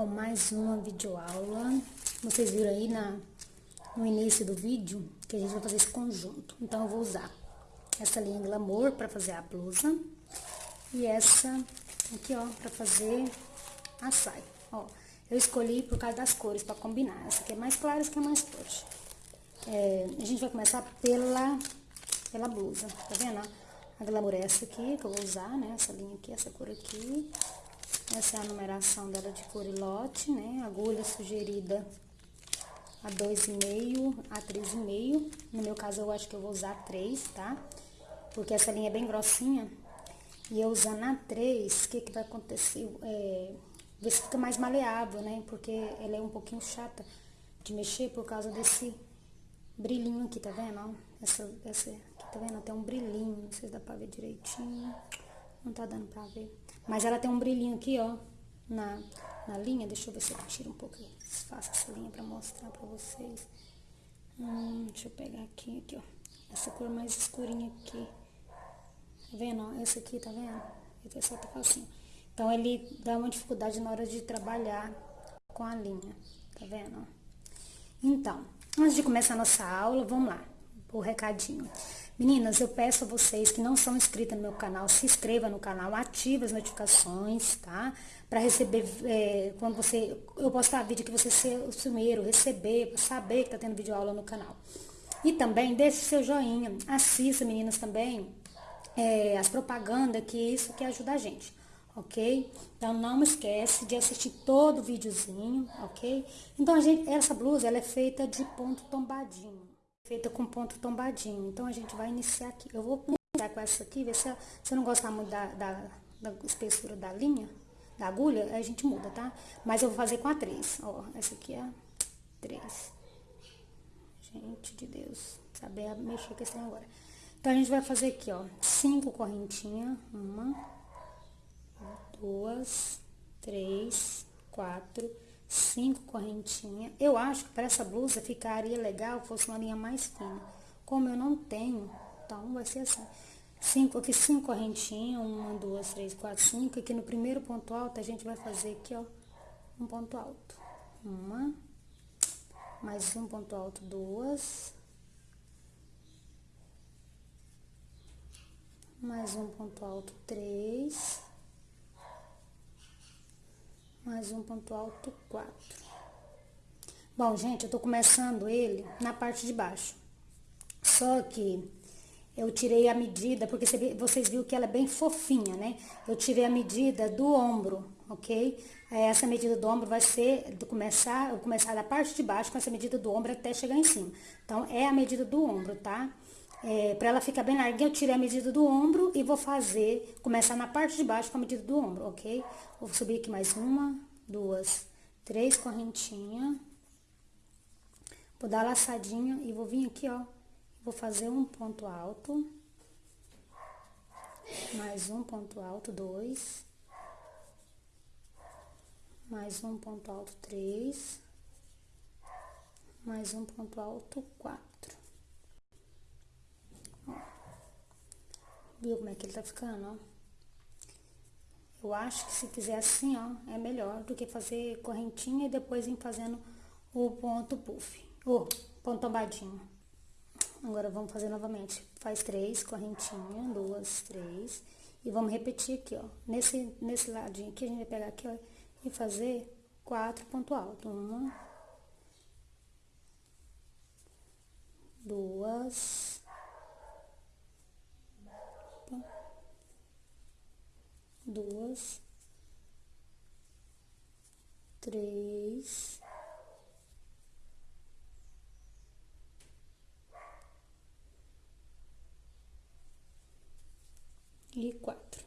com mais uma videoaula. Vocês viram aí na, no início do vídeo que a gente vai fazer esse conjunto. Então, eu vou usar essa linha Glamour para fazer a blusa. E essa aqui, ó, para fazer a saia. Ó, eu escolhi por causa das cores, para combinar. Essa aqui é mais clara, essa aqui é mais forte. É, a gente vai começar pela, pela blusa, tá vendo? A Glamour é essa aqui, que eu vou usar, né? Essa linha aqui, essa cor aqui. Essa é a numeração dela de cor e lote, né? Agulha sugerida a 2,5 a 3,5. No meu caso, eu acho que eu vou usar 3, tá? Porque essa linha é bem grossinha. E eu usando a 3, o que que vai acontecer? É, ver se fica mais maleável, né? Porque ela é um pouquinho chata de mexer por causa desse brilhinho aqui, tá vendo? Essa, essa aqui, tá vendo? Tem um brilhinho, não sei se dá pra ver direitinho. Não tá dando pra ver. Mas ela tem um brilhinho aqui, ó, na, na linha. Deixa eu ver se eu tiro um pouco. Faço essa linha pra mostrar pra vocês. Hum, deixa eu pegar aqui, aqui, ó. Essa cor mais escurinha aqui. Tá vendo, ó? Esse aqui, tá vendo? Esse só tá facinho. Então, ele dá uma dificuldade na hora de trabalhar com a linha. Tá vendo, ó? Então, antes de começar a nossa aula, vamos lá. O recadinho. Meninas, eu peço a vocês que não são inscritas no meu canal, se inscreva no canal, ative as notificações, tá? Para receber, é, quando você, eu postar vídeo que você ser o primeiro, receber, saber que tá tendo vídeo aula no canal. E também deixe seu joinha, assista, meninas, também, é, as propagandas, que isso que ajuda a gente, ok? Então, não esquece de assistir todo o videozinho, ok? Então, a gente, essa blusa, ela é feita de ponto tombadinho feita com ponto tombadinho. Então, a gente vai iniciar aqui. Eu vou iniciar com essa aqui, ver se você não gostar muito da, da, da, espessura da linha, da agulha, a gente muda, tá? Mas eu vou fazer com a 3. Ó, essa aqui é a 3. Gente de Deus, saber mexer com esse agora. Então, a gente vai fazer aqui, ó, cinco correntinhas. Uma, duas, três, quatro, cinco correntinhas. Eu acho que para essa blusa ficaria legal fosse uma linha mais fina. Como eu não tenho, então vai ser assim. Cinco, aqui cinco correntinhas, uma, duas, três, quatro, cinco. Aqui no primeiro ponto alto a gente vai fazer aqui, ó, um ponto alto. Uma, mais um ponto alto, duas. Mais um ponto alto, três mais um ponto alto, quatro. Bom, gente, eu tô começando ele na parte de baixo. Só que eu tirei a medida, porque vocês viram que ela é bem fofinha, né? Eu tirei a medida do ombro, ok? Essa medida do ombro vai ser, do começar, eu começar da parte de baixo com essa medida do ombro até chegar em cima. Então, é a medida do ombro, tá? É, para ela ficar bem larguinha, eu tirei a medida do ombro e vou fazer, começar na parte de baixo com a medida do ombro, ok? Vou subir aqui mais uma, duas, três correntinhas. Vou dar laçadinha e vou vir aqui, ó. Vou fazer um ponto alto. Mais um ponto alto, dois. Mais um ponto alto, três. Mais um ponto alto, quatro. Viu como é que ele tá ficando, ó? Eu acho que se fizer assim, ó, é melhor do que fazer correntinha e depois ir fazendo o ponto puff, o ponto tombadinho. Agora, vamos fazer novamente. Faz três correntinhas, duas, três. E vamos repetir aqui, ó. Nesse, nesse ladinho aqui, a gente vai pegar aqui, ó, e fazer quatro pontos altos. Uma, duas, duas, três, e quatro.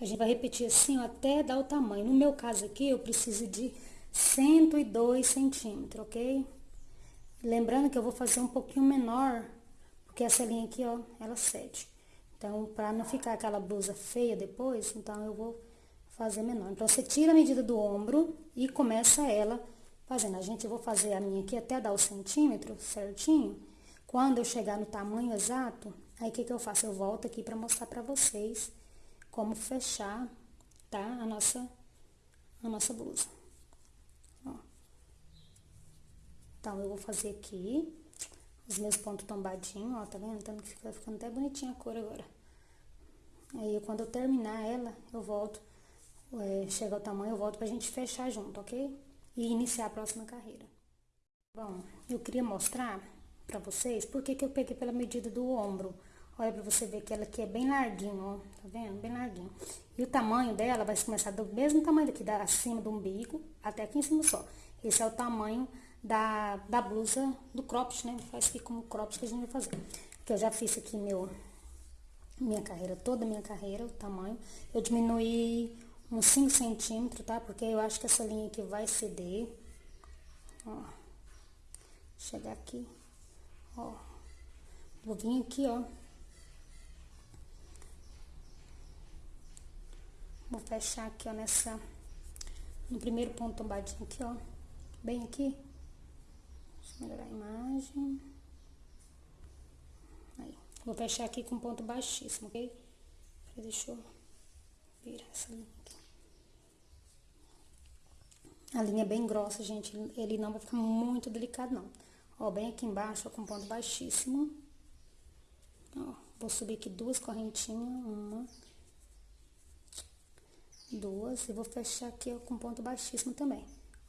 A gente vai repetir assim ó, até dar o tamanho. No meu caso aqui, eu preciso de 102 centímetros, ok? Lembrando que eu vou fazer um pouquinho menor, porque essa linha aqui, ó, ela cede. Então, para não ficar aquela blusa feia depois, então eu vou fazer menor. Então, você tira a medida do ombro e começa ela fazendo. A gente, eu vou fazer a minha aqui até dar o centímetro certinho. Quando eu chegar no tamanho exato, aí o que que eu faço? Eu volto aqui para mostrar para vocês como fechar, tá? A nossa, a nossa blusa. Ó. Então, eu vou fazer aqui os meus pontos tombadinhos, ó, tá vendo? Então, fica ficando até bonitinha a cor agora. Aí, quando eu terminar ela, eu volto, é, chega ao tamanho, eu volto pra gente fechar junto, ok? E iniciar a próxima carreira. Bom, eu queria mostrar pra vocês por que eu peguei pela medida do ombro. Olha pra você ver que ela aqui é bem larguinho, ó, tá vendo? Bem larguinho. E o tamanho dela vai começar do mesmo tamanho daqui, da, acima do umbigo, até aqui em cima só. Esse é o tamanho da, da blusa do cropped, né? Faz aqui como cropped que a gente vai fazer. Que eu já fiz aqui meu, minha carreira, toda a minha carreira, o tamanho. Eu diminuí uns 5 centímetros, tá? Porque eu acho que essa linha aqui vai ceder. Ó. Chegar aqui, ó. Vou vir aqui, ó. Vou fechar aqui, ó, nessa... No primeiro ponto tombadinho aqui, ó. Bem aqui. Deixa eu melhorar a imagem. Vou fechar aqui com ponto baixíssimo, ok? Deixa eu virar essa linha aqui. A linha é bem grossa, gente. Ele não vai ficar muito delicado, não. Ó, bem aqui embaixo, ó, com ponto baixíssimo. Ó, vou subir aqui duas correntinhas. Uma duas, e vou fechar aqui ó, com ponto baixíssimo também.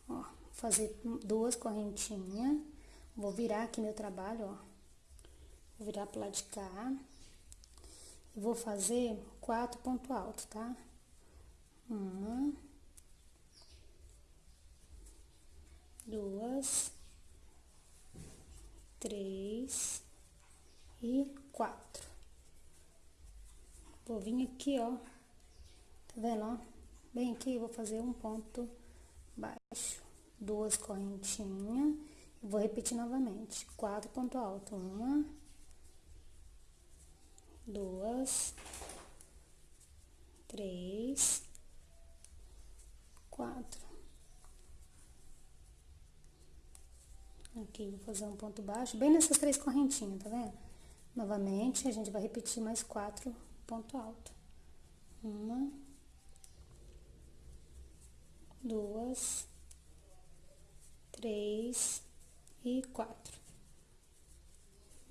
Ó, fazer duas correntinhas, vou virar aqui meu trabalho, ó. Vou virar pro lado de cá. E vou fazer quatro pontos altos, tá? Uma. Duas. Três. E quatro. Vou vir aqui, ó. Tá vendo, ó? Bem aqui, vou fazer um ponto baixo, duas correntinhas, vou repetir novamente, quatro pontos altos, uma, duas, três, quatro. Aqui, vou fazer um ponto baixo, bem nessas três correntinhas, tá vendo? Novamente, a gente vai repetir mais quatro pontos altos. Uma, duas, três e quatro.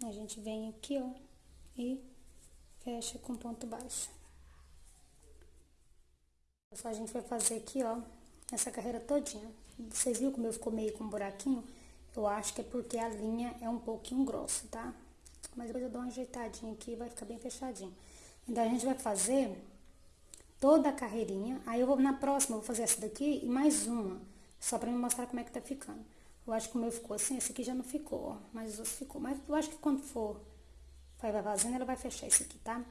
A gente vem aqui, ó, e fecha com ponto baixo. Só a gente vai fazer aqui, ó, essa carreira todinha. Vocês viram como eu ficou meio com um buraquinho? Eu acho que é porque a linha é um pouquinho grossa, tá? Mas depois eu dou uma ajeitadinha aqui e vai ficar bem fechadinho. Então, a gente vai fazer toda a carreirinha. Aí eu vou na próxima, eu vou fazer essa daqui e mais uma, só pra me mostrar como é que tá ficando. Eu acho que o meu ficou assim, esse aqui já não ficou, ó, mas os outros ficou. Mas eu acho que quando for, vai fazendo, ela vai fechar esse aqui, tá?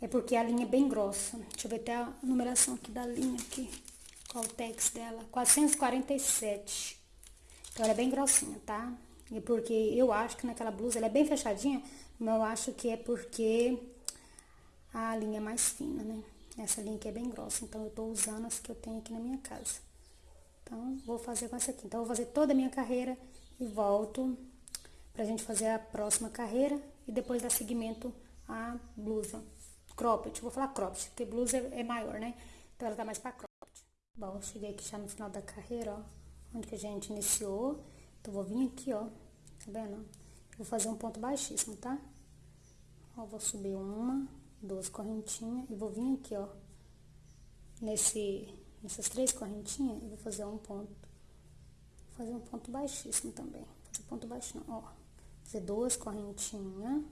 É porque a linha é bem grossa. Deixa eu ver até a numeração aqui da linha aqui. Qual o tex dela? 447. Então, ela é bem grossinha, tá? E porque eu acho que naquela blusa ela é bem fechadinha, mas eu acho que é porque a linha é mais fina, né? Essa linha aqui é bem grossa, então eu tô usando as que eu tenho aqui na minha casa. Então, vou fazer com essa aqui. Então, eu vou fazer toda a minha carreira e volto pra gente fazer a próxima carreira e depois dar seguimento à blusa. Cropped, vou falar cropped, porque blusa é maior, né? Então, ela tá mais pra cropped. Bom, cheguei aqui já no final da carreira, ó, onde que a gente iniciou. Então, vou vir aqui, ó, tá vendo? Vou fazer um ponto baixíssimo, tá? Ó, vou subir uma, duas correntinhas e vou vir aqui, ó, nesse, nessas três correntinhas, e vou fazer um ponto, vou fazer um ponto baixíssimo também, fazer ponto baixo não, ó, fazer duas correntinhas,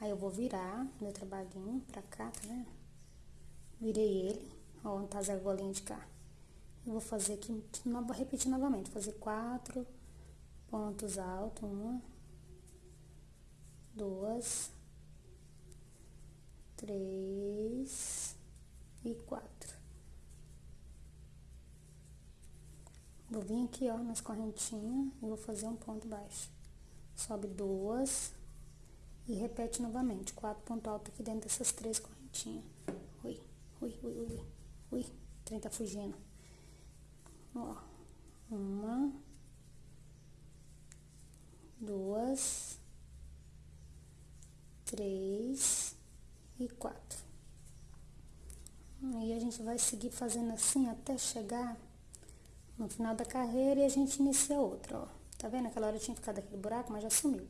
aí eu vou virar meu trabalhinho pra cá, tá vendo? Virei ele, ó, onde tá as argolinhas de cá. Eu vou fazer aqui, vou repetir novamente, fazer quatro pontos altos, uma, duas, três e quatro. Vou vir aqui, ó, nas correntinhas e vou fazer um ponto baixo. Sobe duas e repete novamente. Quatro pontos altos aqui dentro dessas três correntinhas. Ui, ui, ui, ui, ui. O trem tá fugindo. Ó, uma, duas, três e quatro. Aí a gente vai seguir fazendo assim até chegar no final da carreira e a gente inicia outra, ó. Tá vendo? Aquela hora tinha ficado aquele buraco, mas já sumiu.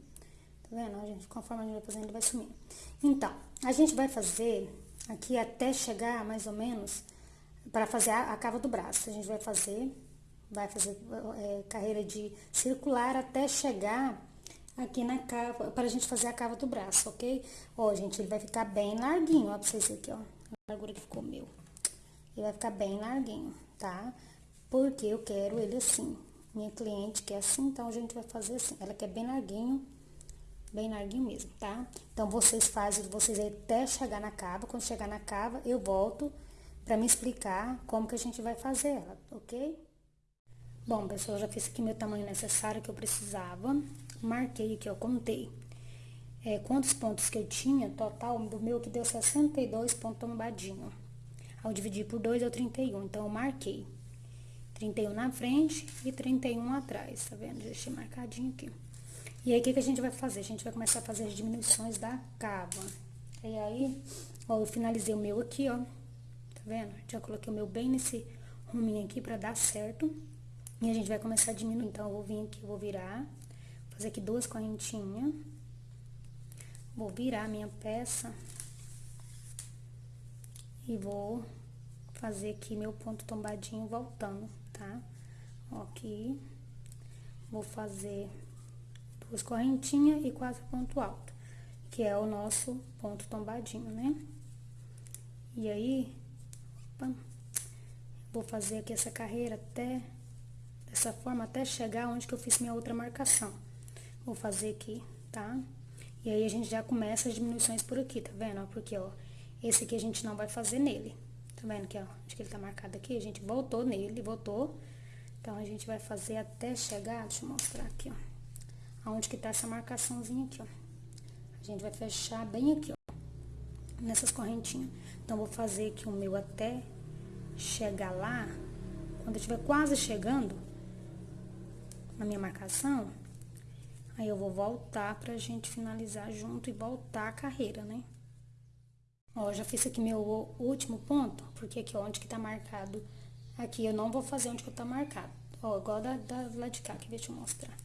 Tá vendo? A gente, conforme a gente vai fazendo, ele vai sumindo. Então, a gente vai fazer aqui até chegar mais ou menos para fazer a, a, cava do braço. A gente vai fazer, vai fazer é, carreira de circular até chegar aqui na cava, para a gente fazer a cava do braço, ok? Ó, gente, ele vai ficar bem larguinho, ó, pra vocês verem aqui, ó. A largura que ficou meu. Ele vai ficar bem larguinho, tá? Porque eu quero ele assim. Minha cliente quer assim, então a gente vai fazer assim. Ela quer bem larguinho, bem larguinho mesmo, tá? Então, vocês fazem, vocês até chegar na cava. Quando chegar na cava, eu volto pra me explicar como que a gente vai fazer ela, ok? Bom, pessoal, já fiz aqui meu tamanho necessário que eu precisava. Marquei aqui, ó, contei. É, quantos pontos que eu tinha, total do meu que deu 62 pontos tombadinho. Ao dividir por 2 deu 31, então eu marquei. 31 na frente e 31 atrás, tá vendo? Deixei marcadinho aqui. E aí, o que, que a gente vai fazer? A gente vai começar a fazer as diminuições da cava. E aí, ó, eu finalizei o meu aqui, ó. Tá vendo? Já coloquei o meu bem nesse ruminho aqui pra dar certo. E a gente vai começar a diminuir. Então, eu vou vir aqui, vou virar. Fazer aqui duas correntinhas. Vou virar a minha peça. E vou fazer aqui meu ponto tombadinho voltando tá? Aqui, vou fazer duas correntinhas e quatro ponto alto, que é o nosso ponto tombadinho, né? E aí, opa, vou fazer aqui essa carreira até, dessa forma, até chegar onde que eu fiz minha outra marcação. Vou fazer aqui, tá? E aí, a gente já começa as diminuições por aqui, tá vendo? Porque, ó, esse aqui a gente não vai fazer nele, Tá vendo que, ó, acho que ele tá marcado aqui, a gente voltou nele, voltou. Então, a gente vai fazer até chegar, deixa eu mostrar aqui, ó. Aonde que tá essa marcaçãozinha aqui, ó. A gente vai fechar bem aqui, ó. Nessas correntinhas. Então, vou fazer aqui o meu até chegar lá. Quando eu estiver quase chegando na minha marcação, aí eu vou voltar pra gente finalizar junto e voltar a carreira, né? Ó, já fiz aqui meu último ponto, porque aqui, ó, onde que tá marcado, aqui eu não vou fazer onde que tá marcado. Ó, igual da, da lá de cá, aqui, deixa eu mostrar.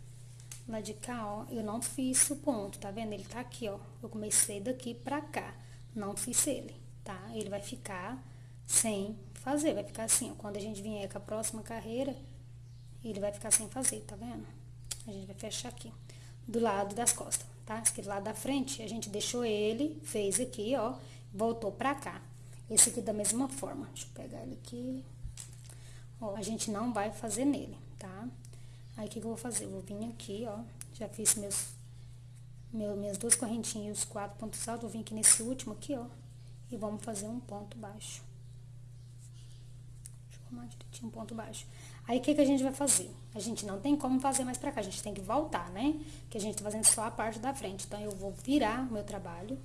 Lá de cá, ó, eu não fiz o ponto, tá vendo? Ele tá aqui, ó, eu comecei daqui pra cá, não fiz ele, tá? Ele vai ficar sem fazer, vai ficar assim, ó, quando a gente vier com a próxima carreira, ele vai ficar sem fazer, tá vendo? A gente vai fechar aqui, do lado das costas, tá? Esse lado da frente, a gente deixou ele, fez aqui, ó, voltou pra cá. Esse aqui da mesma forma. Deixa eu pegar ele aqui. Ó, a gente não vai fazer nele, tá? Aí, o que, que eu vou fazer? Eu vou vir aqui, ó. Já fiz meus, meu, minhas duas correntinhas os quatro pontos altos. Vou vir aqui nesse último aqui, ó. E vamos fazer um ponto baixo. Deixa eu arrumar direitinho um ponto baixo. Aí, o que, que a gente vai fazer? A gente não tem como fazer mais pra cá. A gente tem que voltar, né? Que a gente tá fazendo só a parte da frente. Então, eu vou virar o meu trabalho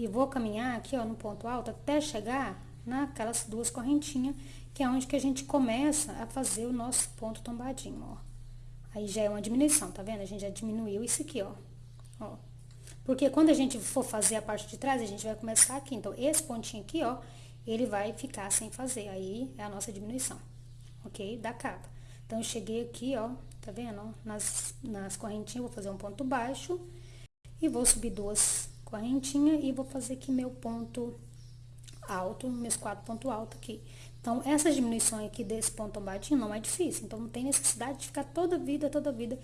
e vou caminhar aqui, ó, no ponto alto, até chegar naquelas duas correntinhas, que é onde que a gente começa a fazer o nosso ponto tombadinho, ó. Aí já é uma diminuição, tá vendo? A gente já diminuiu isso aqui, ó. ó. Porque quando a gente for fazer a parte de trás, a gente vai começar aqui. Então, esse pontinho aqui, ó, ele vai ficar sem fazer. Aí, é a nossa diminuição, ok? Da capa. Então, eu cheguei aqui, ó, tá vendo? Nas, nas correntinhas, vou fazer um ponto baixo e vou subir duas correntinha e vou fazer aqui meu ponto alto, meus quatro pontos altos aqui. Então, essa diminuição aqui desse ponto tombadinho não é difícil, então não tem necessidade de ficar toda vida, toda vida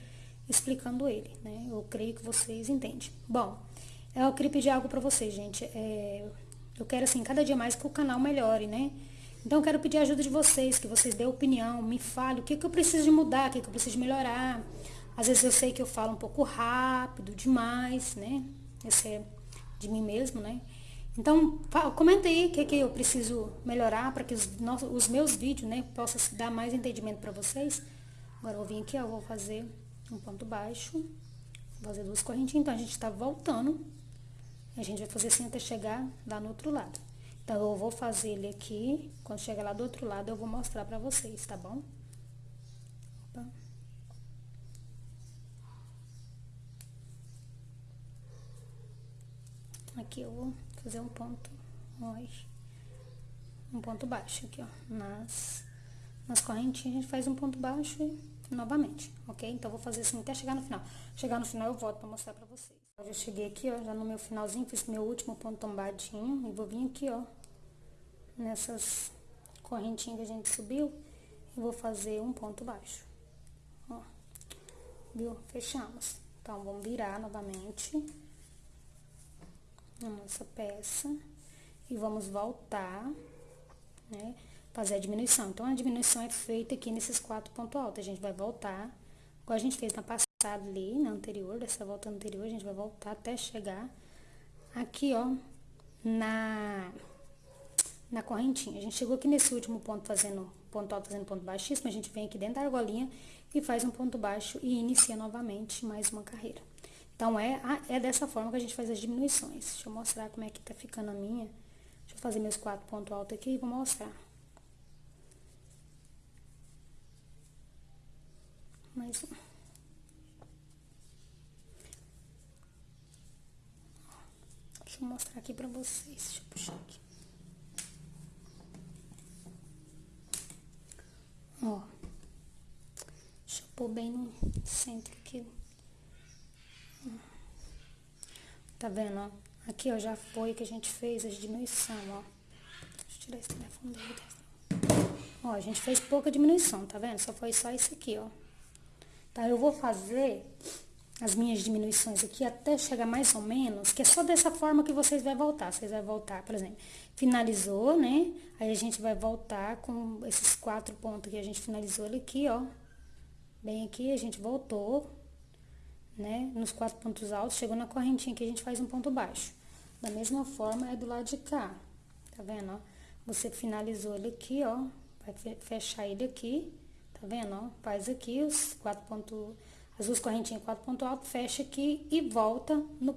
explicando ele, né? Eu creio que vocês entendem. Bom, eu queria pedir algo pra vocês, gente. É, eu quero, assim, cada dia mais que o canal melhore, né? Então, eu quero pedir a ajuda de vocês, que vocês dêem opinião, me falem o que, que eu preciso de mudar, o que, que eu preciso de melhorar. Às vezes eu sei que eu falo um pouco rápido demais, né? Esse é de mim mesmo, né? Então, comenta aí o que, que eu preciso melhorar para que os, nossos, os meus vídeos, né, possam dar mais entendimento para vocês. Agora, eu vir aqui, ó, vou fazer um ponto baixo, fazer duas correntinhas, então a gente tá voltando. A gente vai fazer assim até chegar lá no outro lado. Então, eu vou fazer ele aqui, quando chegar lá do outro lado, eu vou mostrar pra vocês, tá bom? Opa. Aqui eu vou fazer um ponto, um ponto baixo aqui, ó, nas, nas correntinhas, a gente faz um ponto baixo e novamente, ok? Então, vou fazer assim até chegar no final. Chegar no final, eu volto pra mostrar pra vocês. Eu já cheguei aqui, ó, já no meu finalzinho, fiz meu último ponto tombadinho e vou vir aqui, ó, nessas correntinhas que a gente subiu e vou fazer um ponto baixo, ó, viu? Fechamos. Então, vamos virar novamente a nossa peça e vamos voltar, né? Fazer a diminuição. Então, a diminuição é feita aqui nesses quatro pontos altos. A gente vai voltar, igual a gente fez na passada ali, na anterior, dessa volta anterior, a gente vai voltar até chegar aqui, ó, na, na correntinha. A gente chegou aqui nesse último ponto fazendo ponto alto, fazendo ponto baixíssimo, a gente vem aqui dentro da argolinha e faz um ponto baixo e inicia novamente mais uma carreira. Então, é, é dessa forma que a gente faz as diminuições. Deixa eu mostrar como é que tá ficando a minha. Deixa eu fazer meus quatro pontos altos aqui e vou mostrar. Mais um. Deixa eu mostrar aqui pra vocês. Deixa eu puxar aqui. Ó. Deixa eu pôr bem no centro aqui. Tá vendo, ó? Aqui, ó, já foi que a gente fez a diminuição, ó. Deixa eu tirar esse telefone dele. Ó, a gente fez pouca diminuição, tá vendo? Só foi só isso aqui, ó. Tá, eu vou fazer as minhas diminuições aqui até chegar mais ou menos, que é só dessa forma que vocês vão voltar. Vocês vão voltar, por exemplo, finalizou, né? Aí a gente vai voltar com esses quatro pontos que a gente finalizou ali aqui, ó. Bem aqui, a gente voltou, né? Nos quatro pontos altos, chegou na correntinha que a gente faz um ponto baixo. Da mesma forma, é do lado de cá, tá vendo, ó? Você finalizou ele aqui, ó, vai fechar ele aqui, tá vendo, ó? Faz aqui os quatro pontos, as duas correntinhas, quatro pontos altos, fecha aqui e volta no,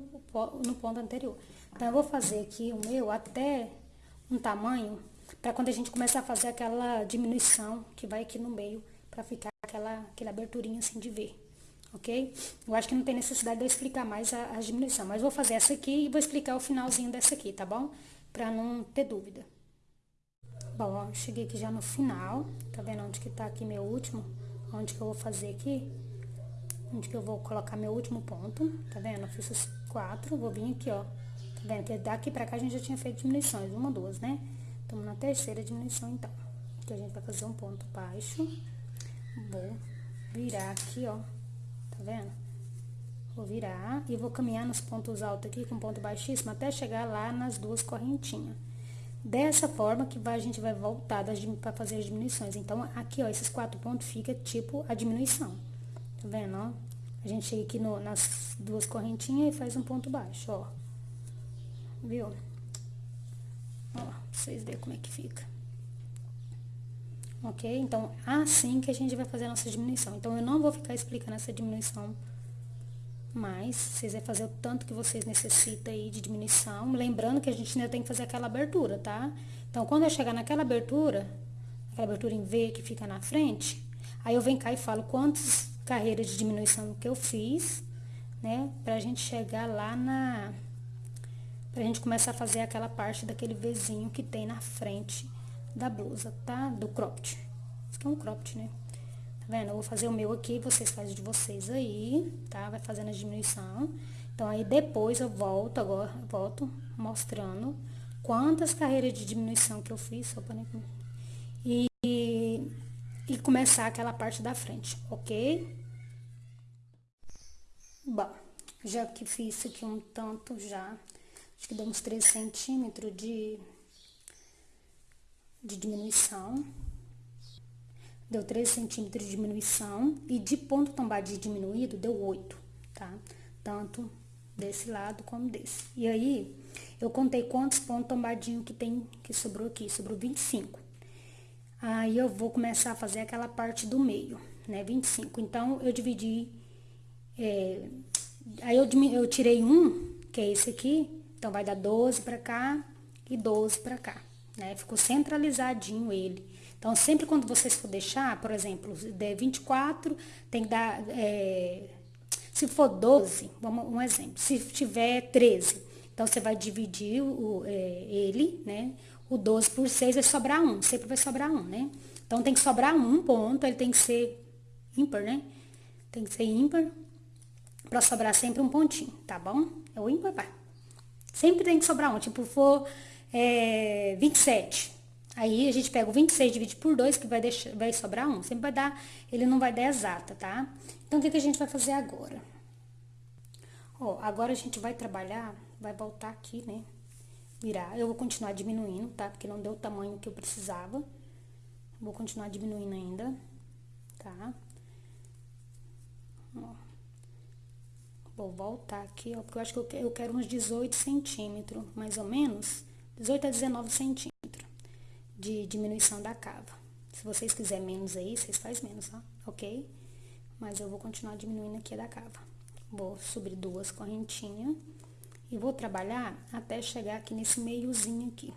no ponto anterior. Então, eu vou fazer aqui o meu até um tamanho, para quando a gente começar a fazer aquela diminuição que vai aqui no meio, para ficar aquela, aquela aberturinha assim de ver ok? Eu acho que não tem necessidade de eu explicar mais a, a diminuição, mas vou fazer essa aqui e vou explicar o finalzinho dessa aqui, tá bom? Pra não ter dúvida. Bom, ó, cheguei aqui já no final, tá vendo onde que tá aqui meu último? Onde que eu vou fazer aqui? Onde que eu vou colocar meu último ponto, tá vendo? Eu fiz os quatro, vou vir aqui, ó. Tá vendo? Que daqui pra cá a gente já tinha feito diminuições, uma, duas, né? Estamos na terceira diminuição, então. Aqui a gente vai fazer um ponto baixo. Vou virar aqui, ó tá vendo? Vou virar e vou caminhar nos pontos altos aqui com ponto baixíssimo até chegar lá nas duas correntinhas. Dessa forma que vai, a gente vai voltar para fazer as diminuições. Então, aqui, ó, esses quatro pontos fica tipo a diminuição. Tá vendo, ó? A gente chega aqui no, nas duas correntinhas e faz um ponto baixo, ó. Viu? Ó, pra vocês verem como é que fica ok? Então, assim que a gente vai fazer a nossa diminuição. Então, eu não vou ficar explicando essa diminuição mais, vocês vão fazer o tanto que vocês necessitam aí de diminuição, lembrando que a gente ainda tem que fazer aquela abertura, tá? Então, quando eu chegar naquela abertura, aquela abertura em V que fica na frente, aí eu venho cá e falo quantas carreiras de diminuição que eu fiz, né? Pra gente chegar lá na... Pra gente começar a fazer aquela parte daquele Vzinho que tem na frente da blusa, tá? Do cropped. Isso aqui é um cropped, né? Tá vendo? Eu vou fazer o meu aqui, vocês fazem de vocês aí, tá? Vai fazendo a diminuição. Então, aí depois eu volto agora, volto mostrando quantas carreiras de diminuição que eu fiz, só. E, e começar aquela parte da frente, ok? Bom, já que fiz aqui um tanto já, acho que deu uns 3 centímetros de de diminuição. Deu 13 centímetros de diminuição. E de ponto tombadinho diminuído, deu 8, tá? Tanto desse lado como desse. E aí, eu contei quantos pontos tombadinho que tem, que sobrou aqui. Sobrou 25. Aí, eu vou começar a fazer aquela parte do meio, né? 25. Então, eu dividi... É, aí, eu, eu tirei um, que é esse aqui. Então, vai dar 12 pra cá e 12 pra cá né? Ficou centralizadinho ele. Então, sempre quando vocês for deixar, por exemplo, der 24, tem que dar, é, se for 12, vamos, um exemplo, se tiver 13, então você vai dividir o, é, ele, né? O 12 por 6 vai sobrar 1, sempre vai sobrar 1, né? Então, tem que sobrar um ponto, ele tem que ser ímpar, né? Tem que ser ímpar pra sobrar sempre um pontinho, tá bom? É o ímpar, vai. Sempre tem que sobrar um, tipo, for é, 27. Aí, a gente pega o 26 divide por 2, que vai, deixar, vai sobrar um. Sempre vai dar, ele não vai dar exata, tá? Então, o que, que a gente vai fazer agora? Ó, agora a gente vai trabalhar, vai voltar aqui, né? Virar. Eu vou continuar diminuindo, tá? Porque não deu o tamanho que eu precisava. Vou continuar diminuindo ainda, tá? Ó. Vou voltar aqui, ó, porque eu acho que eu quero uns 18 centímetros, mais ou menos, 18 a 19 centímetros de diminuição da cava. Se vocês quiserem menos aí, vocês fazem menos, ó, ok? Mas eu vou continuar diminuindo aqui da cava. Vou subir duas correntinhas e vou trabalhar até chegar aqui nesse meiozinho aqui.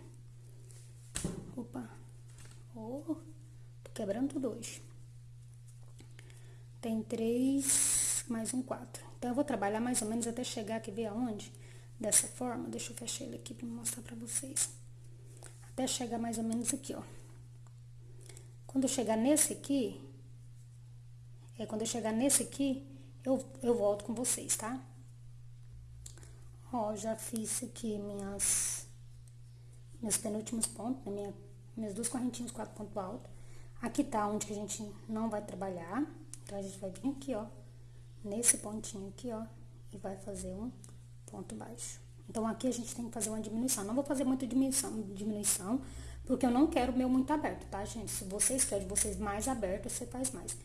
Opa! Oh, quebrando tudo hoje. Tem três, mais um quatro. Então, eu vou trabalhar mais ou menos até chegar aqui, ver aonde? Dessa forma, deixa eu fechar ele aqui pra mostrar pra vocês. Até chegar mais ou menos aqui, ó. Quando eu chegar nesse aqui, é quando eu chegar nesse aqui, eu, eu volto com vocês, tá? Ó, já fiz aqui minhas, meus penúltimos pontos, né? Minha, minhas duas correntinhas, quatro pontos altos. Aqui tá onde a gente não vai trabalhar. Então, a gente vai vir aqui, ó, nesse pontinho aqui, ó, e vai fazer um ponto baixo. Então, aqui a gente tem que fazer uma diminuição. Não vou fazer muita diminuição, diminuição porque eu não quero o meu muito aberto, tá, gente? Se vocês querem vocês mais aberto, você faz mais.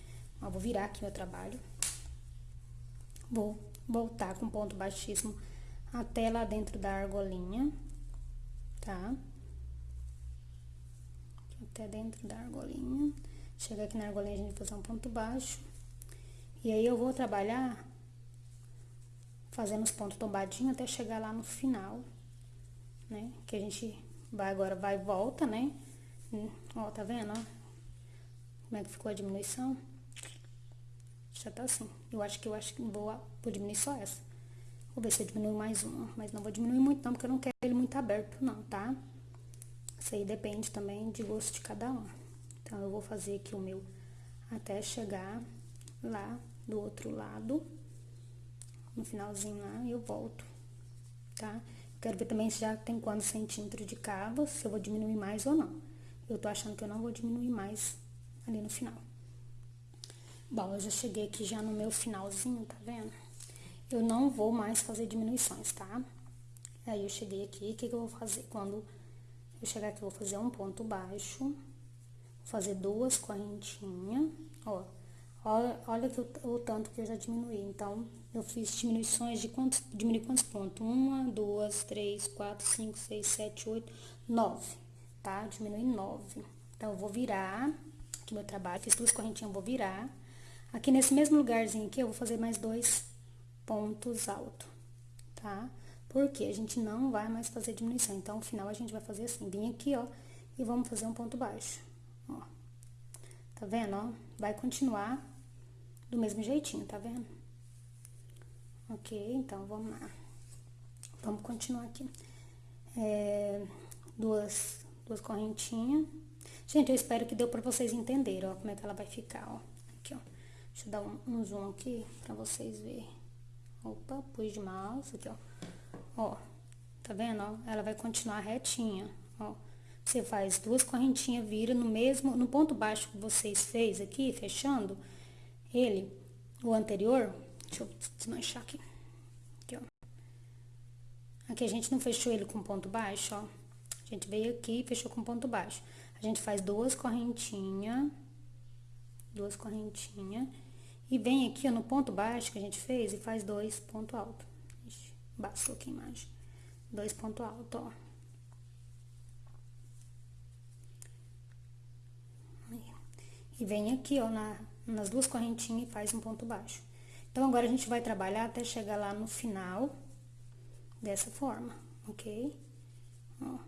Eu vou virar aqui meu trabalho. Vou voltar com ponto baixíssimo até lá dentro da argolinha, tá? até dentro da argolinha. Chega aqui na argolinha, a gente vai fazer um ponto baixo. E aí, eu vou trabalhar fazendo os pontos tombadinhos até chegar lá no final, né? Que a gente vai agora, vai e volta, né? Ó, tá vendo, ó? Como é que ficou a diminuição? Já tá assim. Eu acho que eu acho que vou, vou diminuir só essa. Vou ver se eu diminuo mais uma. Mas não vou diminuir muito não, porque eu não quero ele muito aberto não, tá? Isso aí depende também de gosto de cada um. Então, eu vou fazer aqui o meu até chegar lá do outro lado. No finalzinho lá, eu volto, tá? Quero ver também se já tem quantos centímetros de cabo, se eu vou diminuir mais ou não. Eu tô achando que eu não vou diminuir mais ali no final. Bom, eu já cheguei aqui já no meu finalzinho, tá vendo? Eu não vou mais fazer diminuições, tá? Aí, eu cheguei aqui, o que, que eu vou fazer? Quando eu chegar aqui, vou fazer um ponto baixo, vou fazer duas correntinhas, ó. Olha, olha o, o, tanto que eu já diminuí. Então, eu fiz diminuições de quantos, diminui quantos pontos? Uma, duas, três, quatro, cinco, seis, sete, oito, nove, tá? Diminui nove. Então, eu vou virar aqui meu trabalho, fiz duas correntinhas, eu vou virar. Aqui nesse mesmo lugarzinho aqui, eu vou fazer mais dois pontos altos, tá? Porque a gente não vai mais fazer diminuição. Então, no final, a gente vai fazer assim, vir aqui, ó, e vamos fazer um ponto baixo, ó. Tá vendo, ó? Vai continuar do mesmo jeitinho, tá vendo? Ok, então, vamos lá. Vamos continuar aqui. É, duas, duas correntinhas. Gente, eu espero que deu pra vocês entenderem, ó, como é que ela vai ficar, ó. Aqui, ó. Deixa eu dar um, um zoom aqui pra vocês verem. Opa, pus de mouse aqui, ó. Ó, tá vendo, ó? Ela vai continuar retinha, ó. Você faz duas correntinhas, vira no mesmo, no ponto baixo que vocês fez aqui, fechando ele, o anterior. Deixa eu desmanchar aqui. Aqui, ó. Aqui a gente não fechou ele com ponto baixo, ó. A gente veio aqui e fechou com ponto baixo. A gente faz duas correntinhas, duas correntinhas, e vem aqui, ó, no ponto baixo que a gente fez e faz dois ponto alto. Baixou aqui a imagem. Dois pontos altos, ó. E vem aqui, ó, na, nas duas correntinhas e faz um ponto baixo. Então, agora a gente vai trabalhar até chegar lá no final, dessa forma, ok? Ó.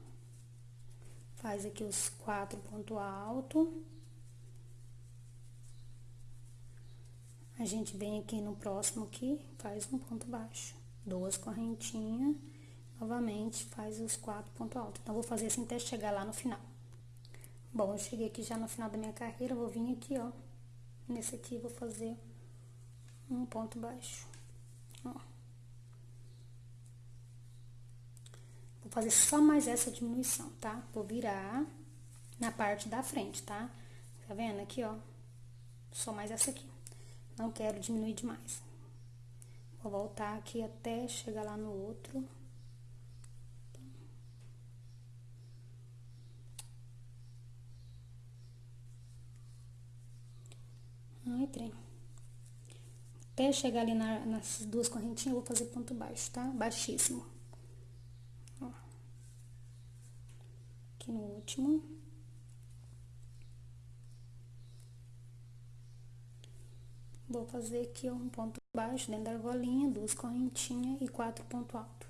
Faz aqui os quatro pontos altos. A gente vem aqui no próximo aqui, faz um ponto baixo duas correntinhas, novamente faz os quatro pontos altos. Então, vou fazer assim até chegar lá no final. Bom, eu cheguei aqui já no final da minha carreira, vou vir aqui, ó. Nesse aqui, vou fazer um ponto baixo, ó. Vou fazer só mais essa diminuição, tá? Vou virar na parte da frente, tá? Tá vendo aqui, ó? Só mais essa aqui. Não quero diminuir demais. Vou voltar aqui até chegar lá no outro. Ai, trem. Até chegar ali na, nessas duas correntinhas, eu vou fazer ponto baixo, tá? Baixíssimo. Ó. Aqui no último. Vou fazer aqui um ponto baixo dentro da argolinha, duas correntinhas e quatro pontos altos.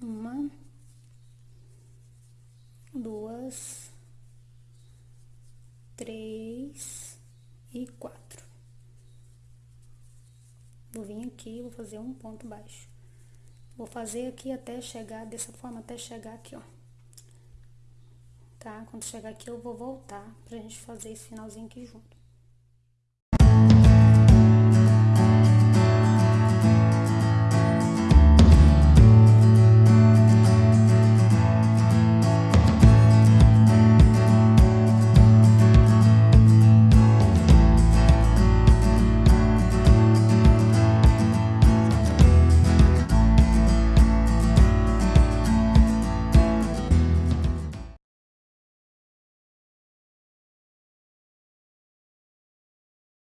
Uma, duas, três e quatro. Vou vir aqui, vou fazer um ponto baixo. Vou fazer aqui até chegar, dessa forma, até chegar aqui, ó. Tá? Quando chegar aqui, eu vou voltar pra gente fazer esse finalzinho aqui junto.